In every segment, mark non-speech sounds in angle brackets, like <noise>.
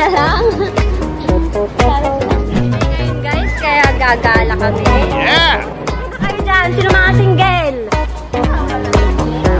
na lang. Guys, kaya gagala kami. Yeah! Kayo dyan, sino mga single?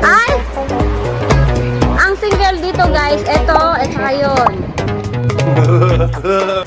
Ay! Ang single dito guys, eto, eto yun. <laughs>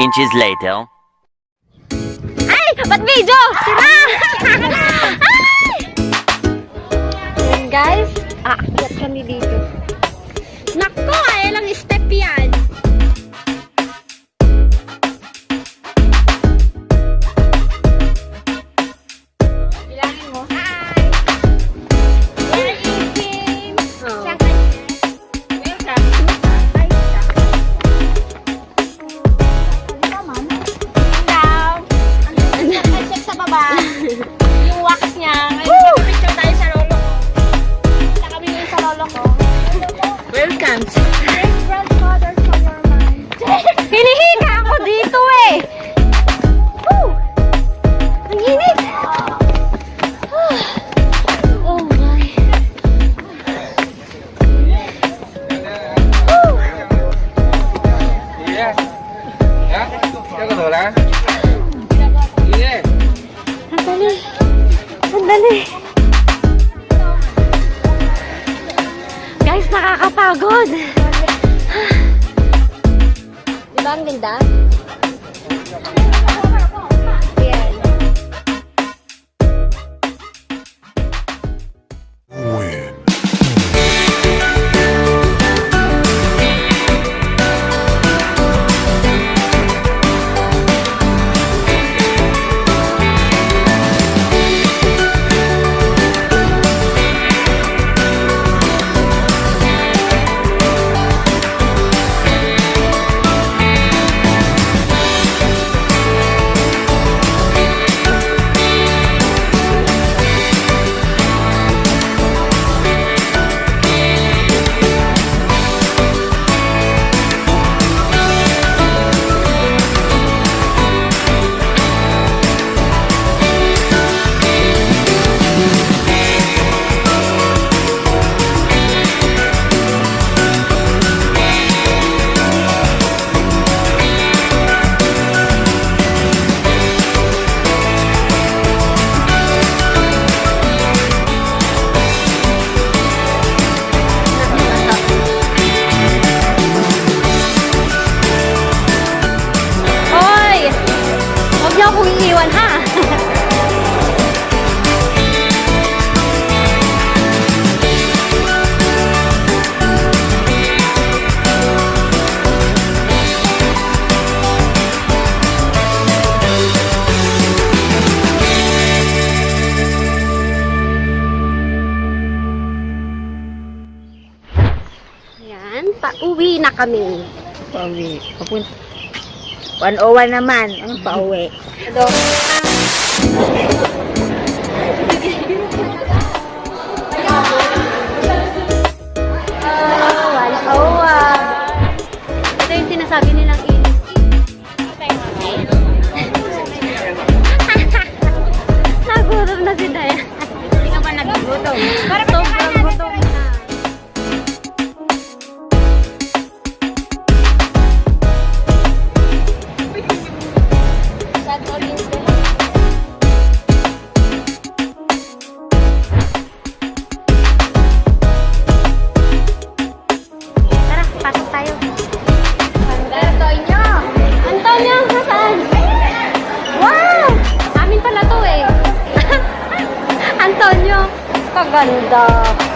inches later. 超乎意文哈。Yan, pauwi na kami. Pauwi. Papunta. 101 naman ang pauwi. Hello. Oh sinasabi nilang inis. <laughs> Nagutom na si Dayan. Hindi ka pa nagugutom. Para ganda.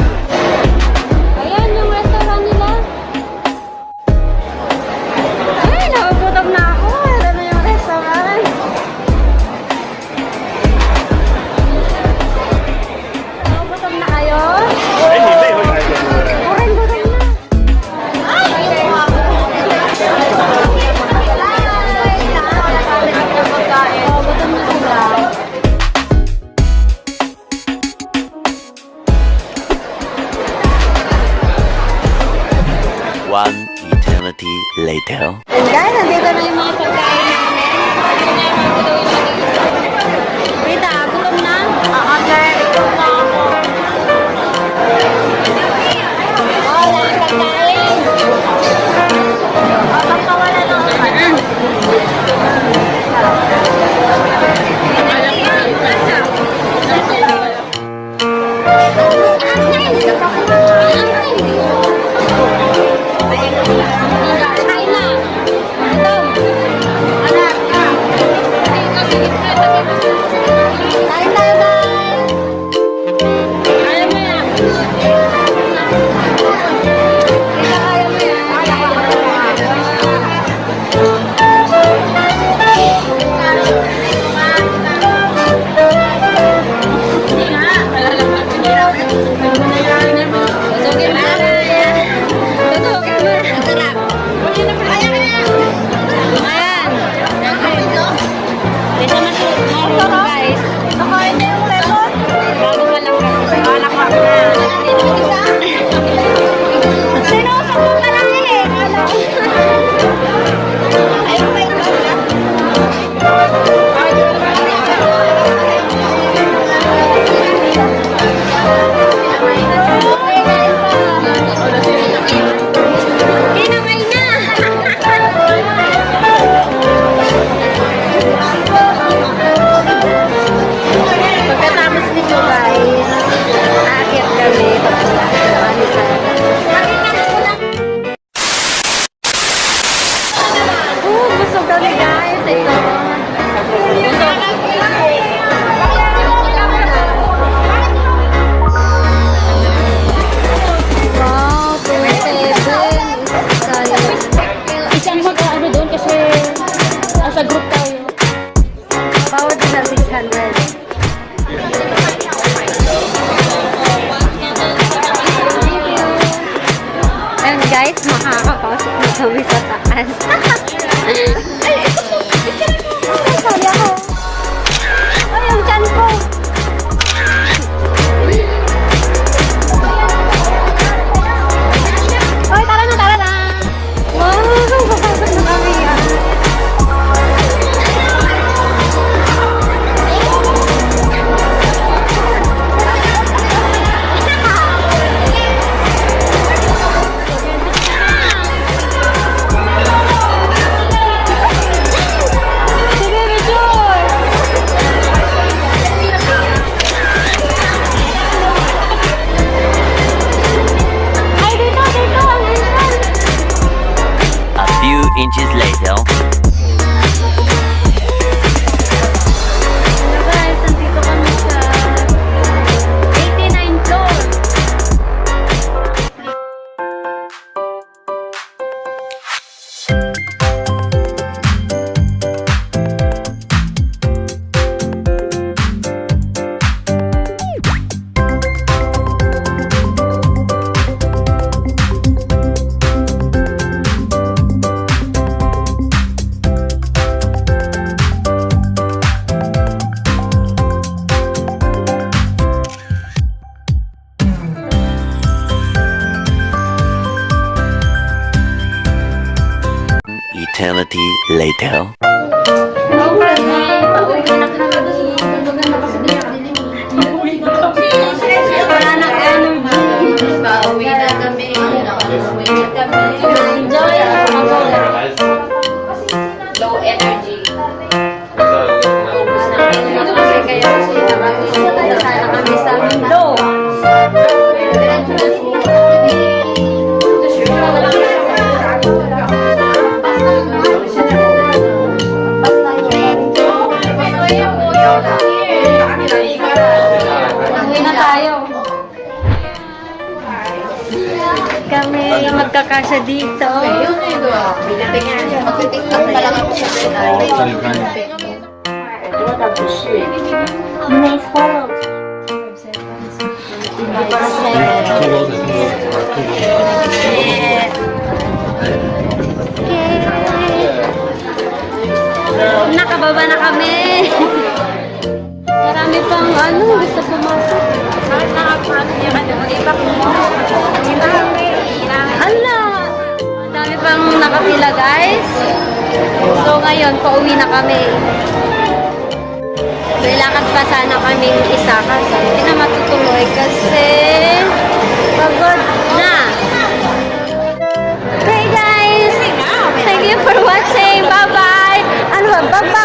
Makakapasok na kami sa kami magkakasya dito. Ayun, ayun. Binatingan. Mag-tiktok pa lang ako sa tayo. Nice photo. Nakababa na kami. Marami pang ano, gusto pumasok. Ala! Ang pang nakapila guys. So ngayon, pauwi na kami. May lakad pa sana kaming isa kasi hindi na matutuloy kasi pagod na. Hey guys! Thank you for watching. Bye-bye! Ano ba? Bye-bye!